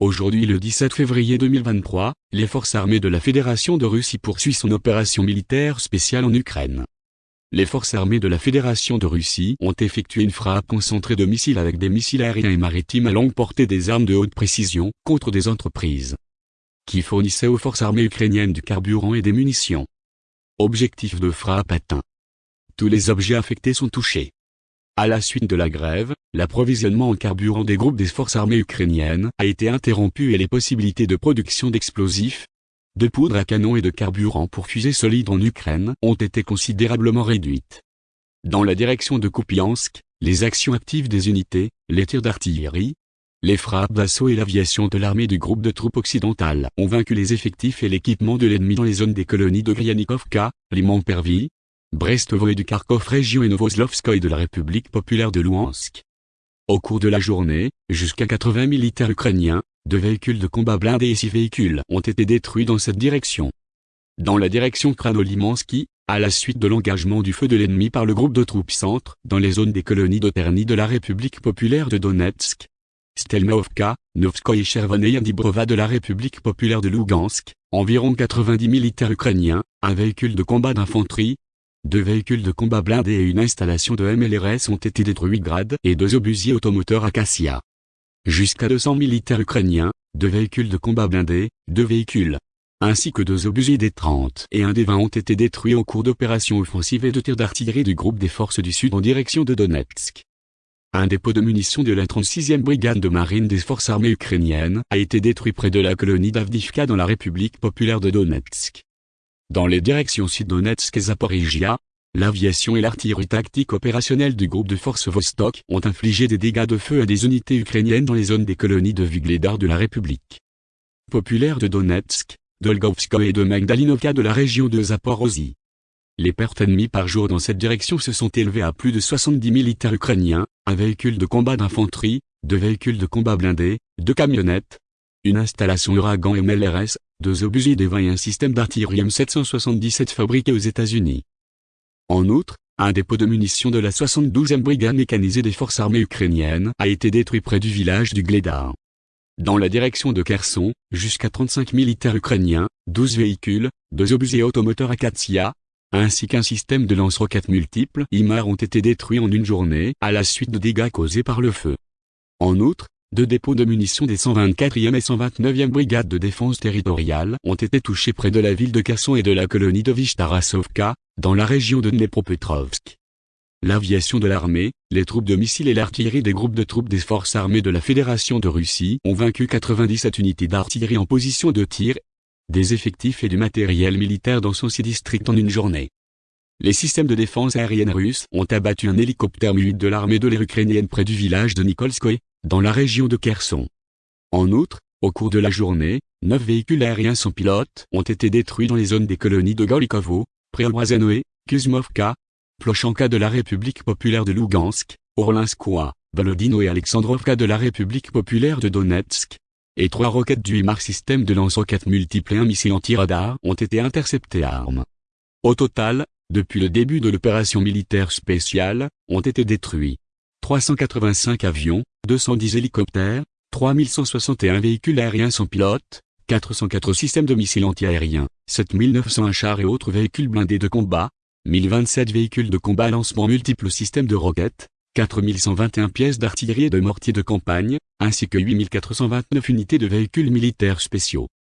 Aujourd'hui le 17 février 2023, les forces armées de la Fédération de Russie poursuivent son opération militaire spéciale en Ukraine. Les forces armées de la Fédération de Russie ont effectué une frappe concentrée de missiles avec des missiles aériens et maritimes à longue portée des armes de haute précision contre des entreprises qui fournissaient aux forces armées ukrainiennes du carburant et des munitions. Objectif de frappe atteint. Tous les objets affectés sont touchés. À la suite de la grève, l'approvisionnement en carburant des groupes des forces armées ukrainiennes a été interrompu et les possibilités de production d'explosifs, de poudre à canon et de carburant pour fusées solides en Ukraine ont été considérablement réduites. Dans la direction de Kupiansk, les actions actives des unités, les tirs d'artillerie, les frappes d'assaut et l'aviation de l'armée du groupe de troupes occidentales ont vaincu les effectifs et l'équipement de l'ennemi dans les zones des colonies de Gryanikovka, Liman-Pervy, Brestovo et du Kharkov région et Novoslovskoye de la République populaire de Louhansk. Au cours de la journée, jusqu'à 80 militaires ukrainiens, deux véhicules de combat blindés et six véhicules ont été détruits dans cette direction. Dans la direction Kranolimansky, à la suite de l'engagement du feu de l'ennemi par le groupe de troupes centre dans les zones des colonies d'Oterny de la République populaire de Donetsk, Stelmovka, Novskoye et et Dibrova de la République populaire de Lugansk, environ 90 militaires ukrainiens, un véhicule de combat d'infanterie, deux véhicules de combat blindés et une installation de MLRS ont été détruits grade et deux obusiers automoteurs Acacia. Jusqu'à 200 militaires ukrainiens, deux véhicules de combat blindés, deux véhicules, ainsi que deux obusiers des 30 et un des 20 ont été détruits au cours d'opérations offensives et de tirs d'artillerie du groupe des forces du Sud en direction de Donetsk. Un dépôt de munitions de la 36e brigade de marine des forces armées ukrainiennes a été détruit près de la colonie d'Avdivka dans la République populaire de Donetsk. Dans les directions Sud-Donetsk et Zaporizhia, l'aviation et l'artillerie tactique opérationnelle du groupe de forces Vostok ont infligé des dégâts de feu à des unités ukrainiennes dans les zones des colonies de Vugledar de la République populaire de Donetsk, d'Olgovskoye et de Magdalinovka de la région de Zaporozhye. Les pertes ennemies par jour dans cette direction se sont élevées à plus de 70 militaires ukrainiens, un véhicule de combat d'infanterie, deux véhicules de combat blindés, deux camionnettes, une installation Uragan MLRS, deux obusiers 20 et un système d'artillerie M777 fabriqué aux États-Unis. En outre, un dépôt de munitions de la 72e brigade mécanisée des forces armées ukrainiennes a été détruit près du village du Gledar. Dans la direction de Kherson, jusqu'à 35 militaires ukrainiens, 12 véhicules, deux obusiers automoteurs Akatsiya, ainsi qu'un système de lance-roquettes multiples IMAR ont été détruits en une journée à la suite de dégâts causés par le feu. En outre, deux dépôts de munitions des 124e et 129e brigades de défense territoriale ont été touchés près de la ville de Kasson et de la colonie de Vishtarasovka, dans la région de Dnepropetrovsk. L'aviation de l'armée, les troupes de missiles et l'artillerie des groupes de troupes des forces armées de la Fédération de Russie ont vaincu 97 unités d'artillerie en position de tir, des effectifs et du matériel militaire dans son district en une journée. Les systèmes de défense aérienne russes ont abattu un hélicoptère Mi-8 de l'armée de l'air ukrainienne près du village de Nikolskoye, dans la région de Kherson. En outre, au cours de la journée, neuf véhicules aériens sans pilote ont été détruits dans les zones des colonies de Gorlikovo, Preobrazhenoe, Kuzmovka, Plochanka de la République populaire de Lugansk, Orlinskoye, Volodino et Alexandrovka de la République populaire de Donetsk. Et trois roquettes du HIMARS système de lance-roquettes multiples et un missile anti-radar ont été interceptés à armes. Au total, depuis le début de l'opération militaire spéciale, ont été détruits 385 avions, 210 hélicoptères, 3161 véhicules aériens sans pilote, 404 systèmes de missiles antiaériens, 7901 chars et autres véhicules blindés de combat, 1027 véhicules de combat à lancement multiples systèmes de roquettes, 4121 pièces d'artillerie et de mortiers de campagne, ainsi que 8429 unités de véhicules militaires spéciaux.